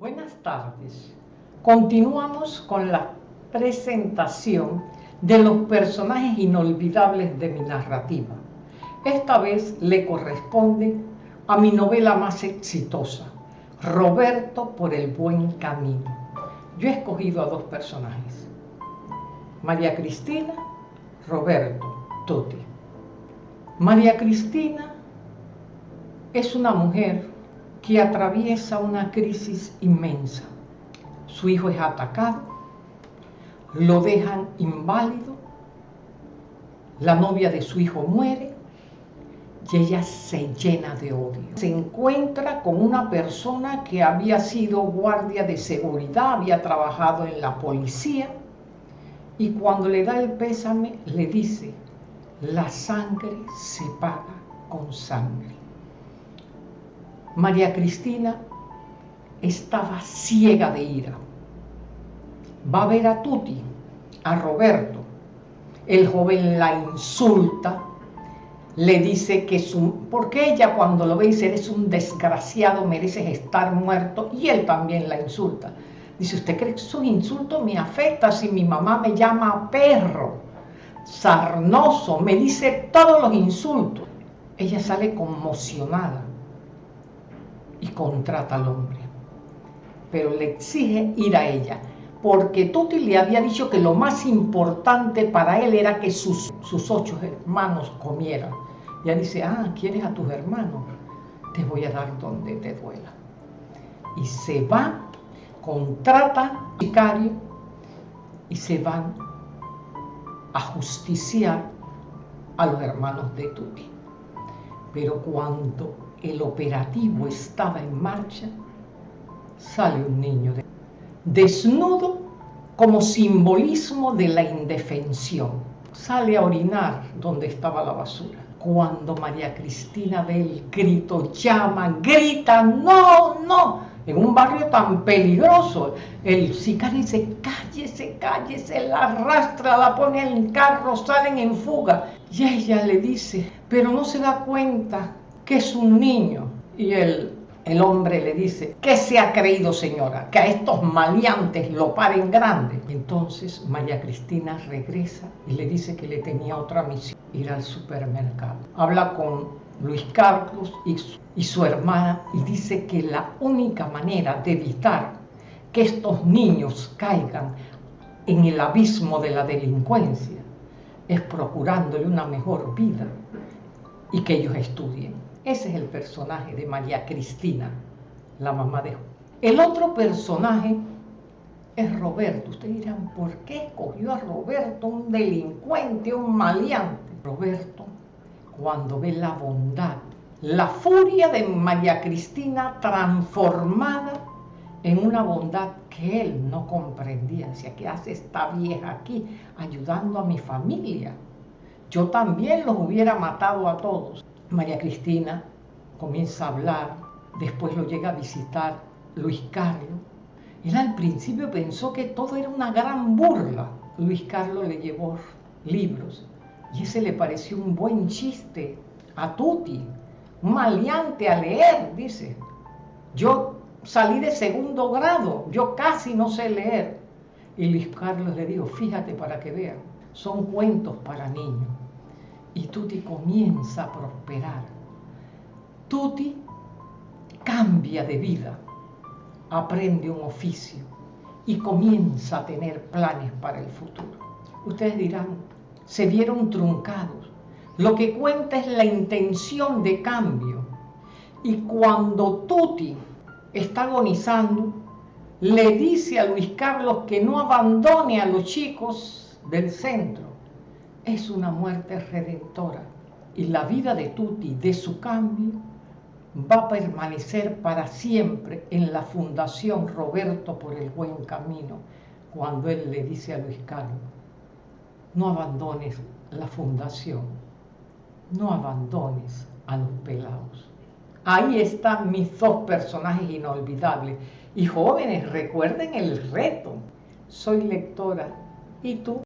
Buenas tardes. Continuamos con la presentación de los personajes inolvidables de mi narrativa. Esta vez le corresponde a mi novela más exitosa, Roberto por el buen camino. Yo he escogido a dos personajes, María Cristina, Roberto, Tuti. María Cristina es una mujer que atraviesa una crisis inmensa. Su hijo es atacado, lo dejan inválido, la novia de su hijo muere y ella se llena de odio. Se encuentra con una persona que había sido guardia de seguridad, había trabajado en la policía y cuando le da el pésame le dice, la sangre se paga con sangre. María Cristina estaba ciega de ira. Va a ver a Tuti, a Roberto. El joven la insulta, le dice que su... Porque ella cuando lo ve dice, eres un desgraciado, mereces estar muerto. Y él también la insulta. Dice, ¿usted cree que su insulto me afecta si mi mamá me llama perro, sarnoso, me dice todos los insultos? Ella sale conmocionada y contrata al hombre. Pero le exige ir a ella, porque Tuti le había dicho que lo más importante para él era que sus, sus ocho hermanos comieran. Y ella dice, ah, ¿quieres a tus hermanos? Te voy a dar donde te duela. Y se va, contrata vicario y se van a justiciar a los hermanos de Tuti. Pero cuando el operativo estaba en marcha, sale un niño desnudo como simbolismo de la indefensión. Sale a orinar donde estaba la basura. Cuando María Cristina ve el grito, llama, grita, no, no, en un barrio tan peligroso. El sicario dice, cállese, cállese, la arrastra, la pone en carro, salen en fuga. Y ella le dice, pero no se da cuenta que es un niño. Y el, el hombre le dice, ¿qué se ha creído señora? Que a estos maleantes lo paren grande. Entonces María Cristina regresa y le dice que le tenía otra misión, ir al supermercado. Habla con Luis Carlos y su, y su hermana y dice que la única manera de evitar que estos niños caigan en el abismo de la delincuencia es procurándole una mejor vida y que ellos estudien. Ese es el personaje de María Cristina, la mamá de El otro personaje es Roberto. Ustedes dirán, ¿por qué escogió a Roberto, un delincuente, un maleante? Roberto, cuando ve la bondad, la furia de María Cristina transformada en una bondad que él no comprendía. Decía, ¿qué hace esta vieja aquí ayudando a mi familia? Yo también los hubiera matado a todos. María Cristina comienza a hablar, después lo llega a visitar Luis Carlos. Él al principio pensó que todo era una gran burla. Luis Carlos le llevó libros y ese le pareció un buen chiste a Tuti, un maleante a leer, dice. Yo salí de segundo grado, yo casi no sé leer. Y Luis Carlos le dijo, fíjate para que vean, son cuentos para niños y Tuti comienza a prosperar. Tuti cambia de vida, aprende un oficio y comienza a tener planes para el futuro. Ustedes dirán, se vieron truncados. Lo que cuenta es la intención de cambio. Y cuando Tuti está agonizando, le dice a Luis Carlos que no abandone a los chicos del centro es una muerte redentora y la vida de Tuti, de su cambio, va a permanecer para siempre en la Fundación Roberto por el Buen Camino, cuando él le dice a Luis Carlos, no abandones la fundación, no abandones a los pelados. Ahí están mis dos personajes inolvidables. Y jóvenes, recuerden el reto. Soy lectora. ¿Y tú?